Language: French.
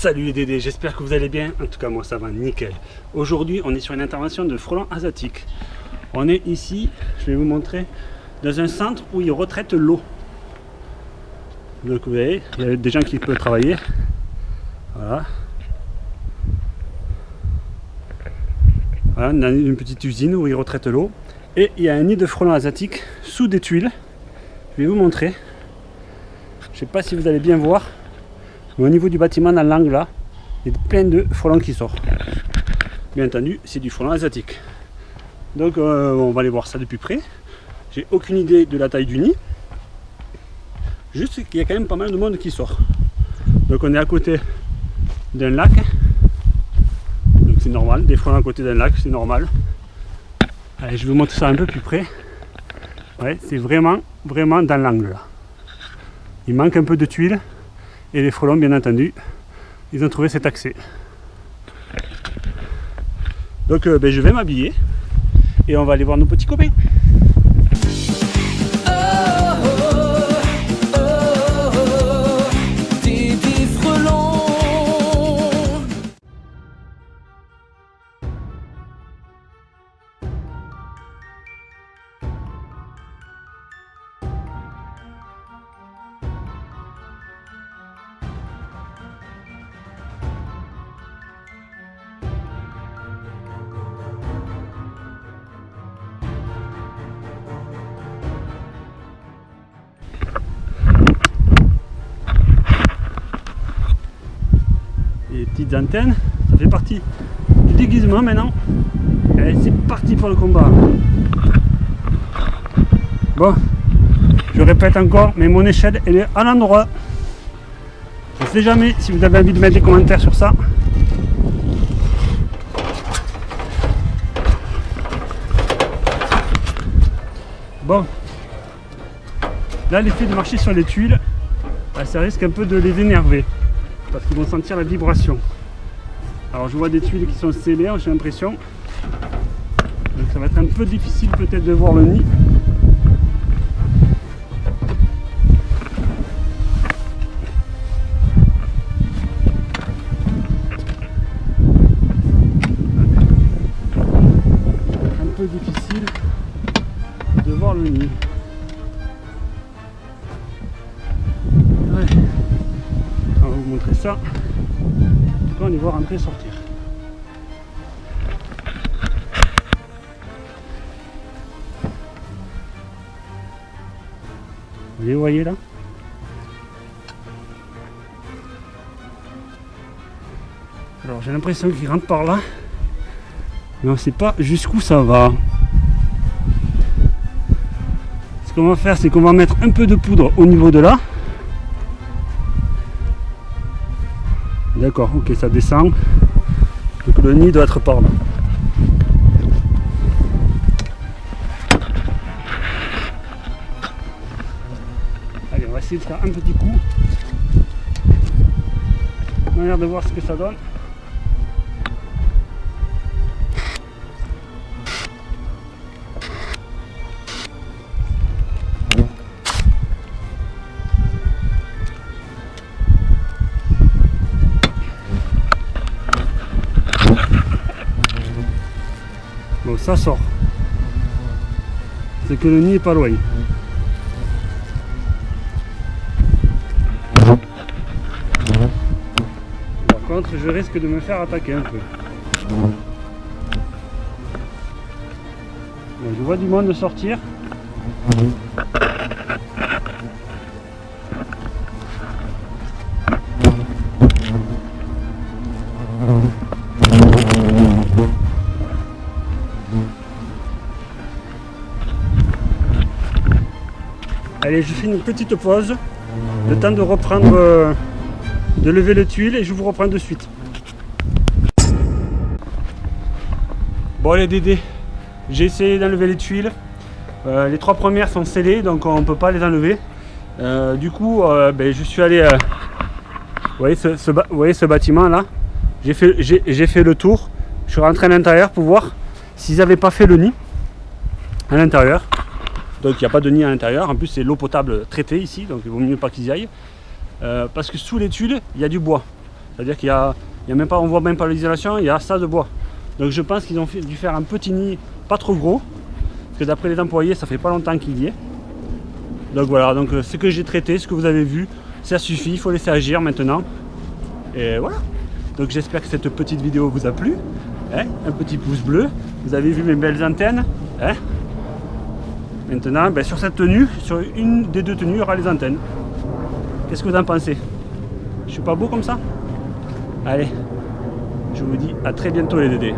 Salut les Dédés, j'espère que vous allez bien. En tout cas, moi ça va nickel. Aujourd'hui, on est sur une intervention de frelons asiatiques. On est ici, je vais vous montrer, dans un centre où ils retraitent l'eau. Donc vous voyez, il y a des gens qui peuvent travailler. Voilà. Voilà, on a une petite usine où ils retraitent l'eau. Et il y a un nid de frelons asiatiques sous des tuiles. Je vais vous montrer. Je ne sais pas si vous allez bien voir. Au niveau du bâtiment, dans l'angle là, il y a plein de frelons qui sortent. Bien entendu, c'est du frelon asiatique. Donc euh, on va aller voir ça de plus près. J'ai aucune idée de la taille du nid. Juste qu'il y a quand même pas mal de monde qui sort. Donc on est à côté d'un lac. Donc c'est normal, des frelons à côté d'un lac, c'est normal. Allez, je vous montrer ça un peu plus près. Ouais, c'est vraiment, vraiment dans l'angle là. Il manque un peu de tuiles. Et les frelons, bien entendu, ils ont trouvé cet accès. Donc euh, ben, je vais m'habiller et on va aller voir nos petits copains. Petites ça fait partie du déguisement maintenant. Et c'est parti pour le combat. Bon, je répète encore, mais mon échelle elle est à l'endroit. Je ne sais jamais si vous avez envie de mettre des commentaires sur ça. Bon, là l'effet de marcher sur les tuiles, bah, ça risque un peu de les énerver parce qu'ils vont sentir la vibration. Alors je vois des tuiles qui sont scellées, j'ai l'impression. Donc ça va être un peu difficile peut-être de voir le nid. Un peu difficile de voir le nid. montrer ça. On va les voir entrer et sortir. Vous les voyez là? Alors j'ai l'impression qu'ils rentrent par là. Mais on sait pas jusqu'où ça va. Ce qu'on va faire, c'est qu'on va mettre un peu de poudre au niveau de là. D'accord, ok, ça descend. Donc le nid doit être par là. Allez, on va essayer de faire un petit coup. On a l'air de voir ce que ça donne. Ça sort. C'est que le nid est pas loin. Par contre, je risque de me faire attaquer un peu. je vois du monde sortir. Allez, je fais une petite pause. Le temps de reprendre, euh, de lever le tuile et je vous reprends de suite. Bon les Dédés, j'ai essayé d'enlever les tuiles. Euh, les trois premières sont scellées, donc on ne peut pas les enlever. Euh, du coup, ben, je suis allé... vous, voyez ce, bâtiment là? J'ai fait, fait le tour. Je suis rentré à l'intérieur pour voir s'ils n'avaient pas fait le nid à l'intérieur. Donc il n'y a pas de nid à l'intérieur. En plus, c'est l'eau potable traitée ici, donc il vaut mieux pas qu'ils y aillent. Euh, parce que sous les tuiles, il y a du bois. C'est-à-dire qu'il y a, y a même pas, on voit même pas l'isolation, il y a ça de bois. Donc je pense qu'ils ont dû faire un petit nid pas trop gros, parce que d'après les employés, ça fait pas longtemps qu'il y est. Donc voilà, donc euh, ce que j'ai traité, ce que vous avez vu, ça suffit, il faut laisser agir maintenant. Et voilà. Donc j'espère que cette petite vidéo vous a plu. Hein. un petit pouce bleu. Vous avez vu mes belles antennes. Hein. Maintenant, ben, sur cette tenue, sur une des deux tenues, il y aura les antennes. Qu'est-ce que vous en pensez? Je suis pas beau comme ça? Allez, je vous dis à très bientôt les dédés.